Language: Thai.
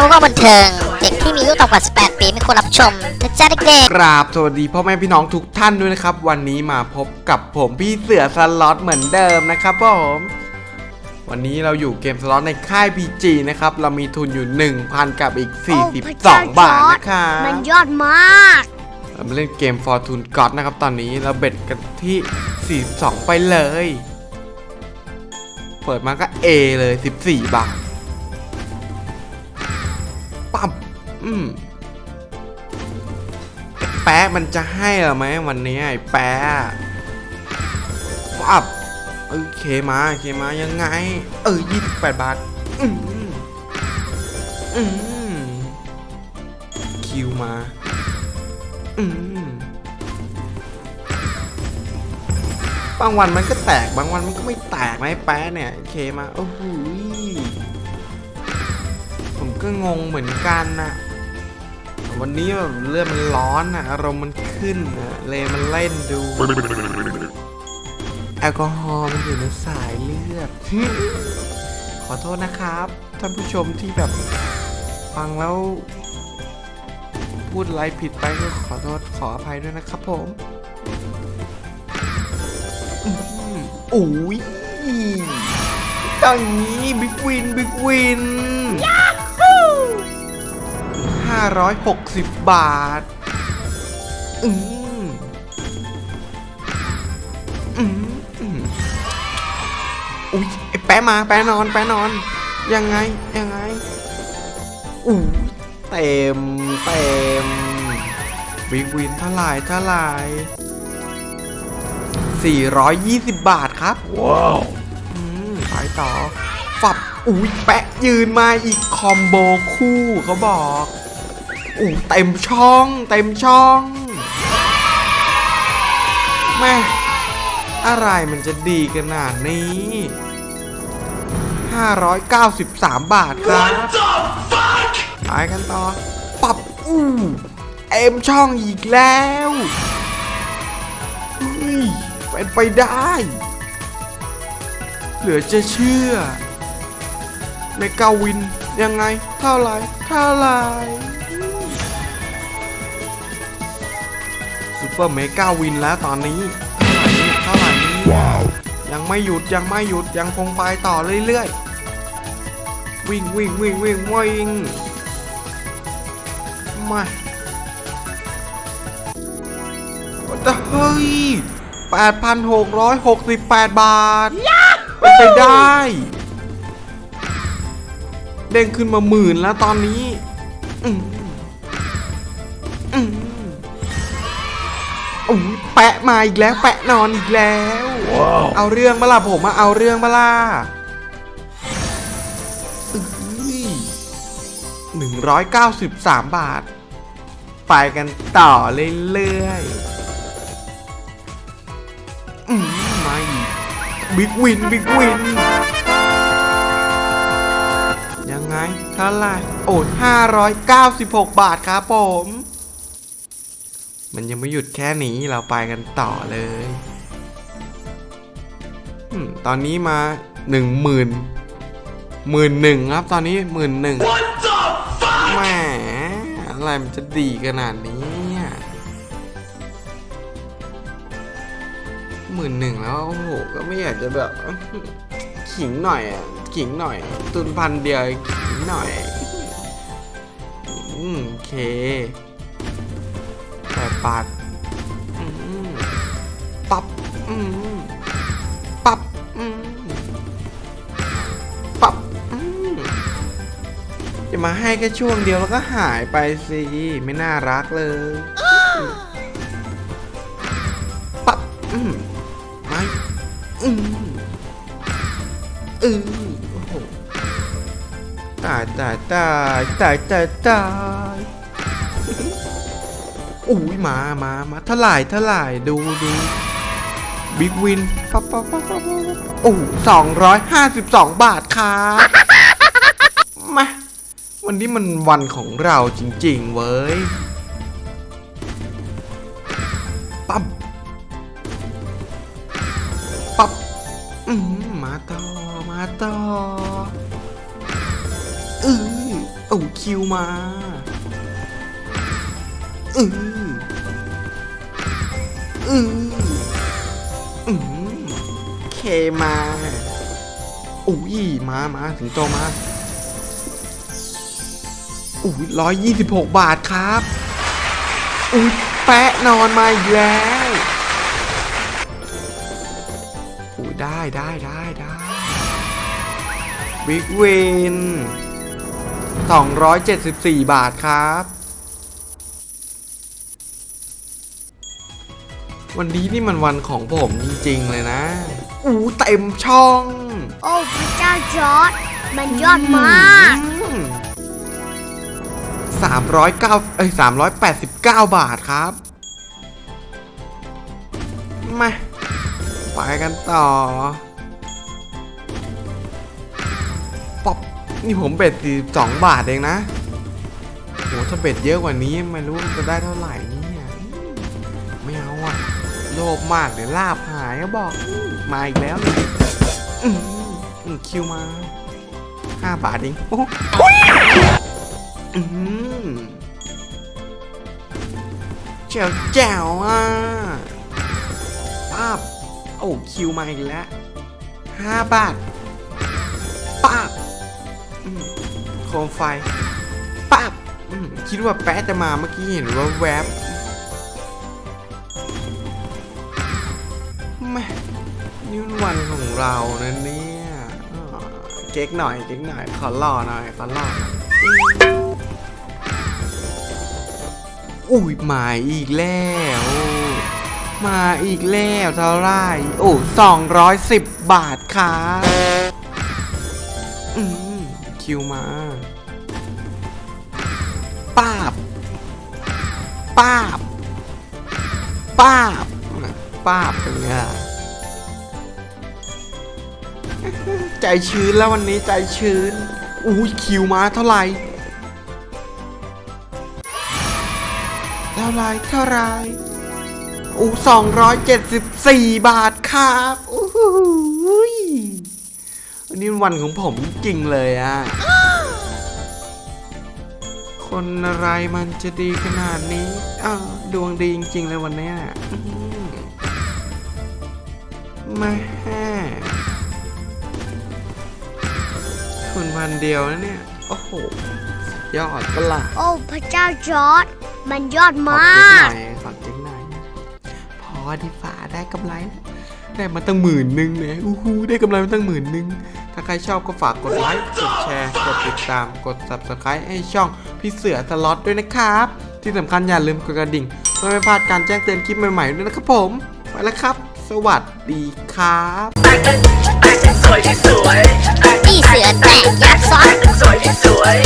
ทำว่าบันเทิง เด็กที่มีอายุต่ำกว่า 18 ปีไม่ควรรับชมนะจ๊ะเด็กกราบสวัสดีพ่อแม่พี่น้องทุกท่านด้วยนะครับ วันนี้มาพบกับผมพี่เสือสล็อตเหมือนเดิมนะครับผมวันนี้เราอยู่เกมสล็อตในค่าย PG นะครับ เรามีทุนอยู่ 1,000 กับอีก 42 บาทนะครับมันยอดมากเรามาเล่นเกม Fortune God นะครับ ตอนนี้เราเบ็ดกันที่ 42 ไปเลย เปิดมาก็ A เลย 14 บาท ปั๊บอืมแป๊ะมันจะให้หรอไหมวันนี้ไอ้แป๊ะปั๊บเอเคมาเคมายังไง เออ28บาท อืมอืมคิวมา อืมบางวันมันก็แตกบางวันมันก็ไม่แตกไอ้แป๊ะเนี่ยเคมาโอ้โหย ก็งงเหมือนกันนะวันนี้แบบเลือดมันร้อนอะอารมณ์มันขึ้นอะเลยมันเล่นดู แอลกอฮอล์มันอยู่ในสายเลือด ขอโทษนะครับ ท่านผู้ชมที่แบบฟังแล้ว พูดอะไรผิดไปก็ขอโทษขออภัยด้วยนะครับผมอื้อหือโอ้ยอย่างนี้บิ๊กวินบิ๊กวิน ห้าร้อยหกสิบบาท อืมอืมอืมอุ้ยไอ้แปะมาแปะนอน แปะนอน ยังไง ยังไงอู้เต็ม เต็มbig win เท่าไหร่เท่าไหร่420 บาทครับ wow อืมไปต่อฝับอุ้ยแปะยืนมาอีก combo คู่เขาบอก อู้เต็มช่อง เต็มช่องแม่อะไรมันจะดีขนาดนี้ 593 บาทครับไปกันต่อปับอู้เอ็มช่องอีกแล้วเฮ้ยเป็นไปได้ เหลือจะเชื่อเมกาวินยังไงเท่าไหรเท่าไหร อร์เมกาวินแล้วตอนนี้เท่าไหร่เนี่ยเท่าไหร่เนี่ยว้าวยังไม่หยุดยังไม่หยุดยังคงไปต่อเรื่อยๆ วิ่งวิ่งวิ่งวิ่งวิ่งมาแต่เฮ้ย8,668 บาทเป็นไปได้ เด้งขึ้นมาหมื่นแล้วตอนนี้ อืมอืม โอ้ยแปะมาอีกแล้ว แปะนอนอีกแล้ว เอาเรื่องมาล่ะผมมาเอาเรื่องมาล่ะหนึ่งร้อยเก้าสิบสามบาท ไปกันต่อเรื่อยๆอืมมาอีก big win big win ยังไงเท่าไหร่โอ้ห้าร้อยเก้าสิบหกบาทครับผม มันยังไม่หยุดแค่นี้เราไปกันต่อเลยอมตอนนี้มาหนึ่งหมื่นหมื่นหนึ่งครับ ตอนนี้หมื่นหนึ่งแหมอะไรมันจะดีขนาดนี้หมื่นหนึ่งแล้วโอ้โหก็ไม่อยากจะแบบขิงหน่อยอะขิงหน่อย ตุนพันเดียวขิงหน่อย อืมโอเค แปดบาทอืมปับอืมปับอืมปับอืมจะมาให้แค่ช่วงเดียวแล้วก็หายไปสิ ไม่น่ารักเลยปับอืมไม่อืมอือโอ้โหตายตายตายตายตายตาย อุ้ยมามามาเท่าไหร่เท่าไหร่ดูดูบิ๊กวินปั๊บปั๊บปั๊บปั๊บโอ้สองร้อยห้าสิบสองบาทครับมาวันนี้มันวันของเราจริง ๆ เว้ยปั๊บปั๊บอืมมาต่อ มาต่ออือโอ้คิวมา อืออืออือเคมาอุ้ยมามาถึงโตมาอุ้ยร้อยยี่สิบหกบาทครับอุ้ยแปะนอนมาอีกแล้วอุ้ยได้ได้ได้ได้บิ๊กวิน274บาทครับ วันนี้นี่มันวันของผมจริงๆเลยนะ อู้เต็มช่อง โอ้พระเจ้าจอร์ดมันยอดมากสามร้อยเก้าเอ้ยสามร้อยแปดสิบเก้าบาทครับ มา ไปกันต่อ ป๊อป นี่ผมเบ็ดสี่สองบาทเองนะโหถ้าเบ็ดเยอะกว่านี้ไม่รู้จะได้เท่าไหร่ โลภมากเดี๋ยวลาบหายบอกมาอีกแล้วคิวมาห้าบาทเองโอ้โหอื้อหือแจ๋วแจ๋วอะป้าบโอ้คิวมาอีกแล้วห้าบาทป้าบโคมไฟปั๊บคิดว่าแป๊ะจะมาเมื่อกี้เห็นว่าแวบ นี่มันวันของเรานะเนี่ยเก๊กหน่อยเก๊กหน่อยขอหล่อหน่อยขอหล่ออุ้ยมาอีกแล้ว มาอีกแล้วเท่าไรโอ้สองร้อยสิบบาทครับอืมคิวมาป้าบป้าบป้าบป้าบเป็นไง ใจชื้นแล้ววันนี้ใจชื้นอุ้คิวมาเท่าไหร่เท่าไรเท่าไรอู้สองร้อยเจ็ดสิบสี่บาทครับอู้หูยวันนี้วันของผมจริงเลยอะคนอะไรมันจะดีขนาดนี้อ้าวดวงดีจริง ๆ เลยวันนี้มาแห่ คุณวันเดียวนะเนี่ย โอ้โห ยอดประหลาดโอ้พระเจ้าจอร์ดมันยอดขอมาเจ๊งหกน่อยขอเจ๊งหน่อย พอดีฝ่าได้กำไรแล้วได้มาตั้งหมื่นหนึ่งเนี่ยอู้หูได้กำไรมาตั้งหมื่นหนึ่งถ้าใครชอบก็ฝากกดไลค์ กดแชร์ กดติดตาม กด subscribe ให้ช่องพี่เสือสล็อตด้วยนะครับ ที่สำคัญอย่าลืมกดกระดิ่งเพื่อไม่พลาดการแจ้งเตือนคลิปใหม่ๆด้วยนะครับผม ไปแล้วครับ สวัสดีครับ พี่เสือแตกยักษ์ซ้อน สวยที่สวย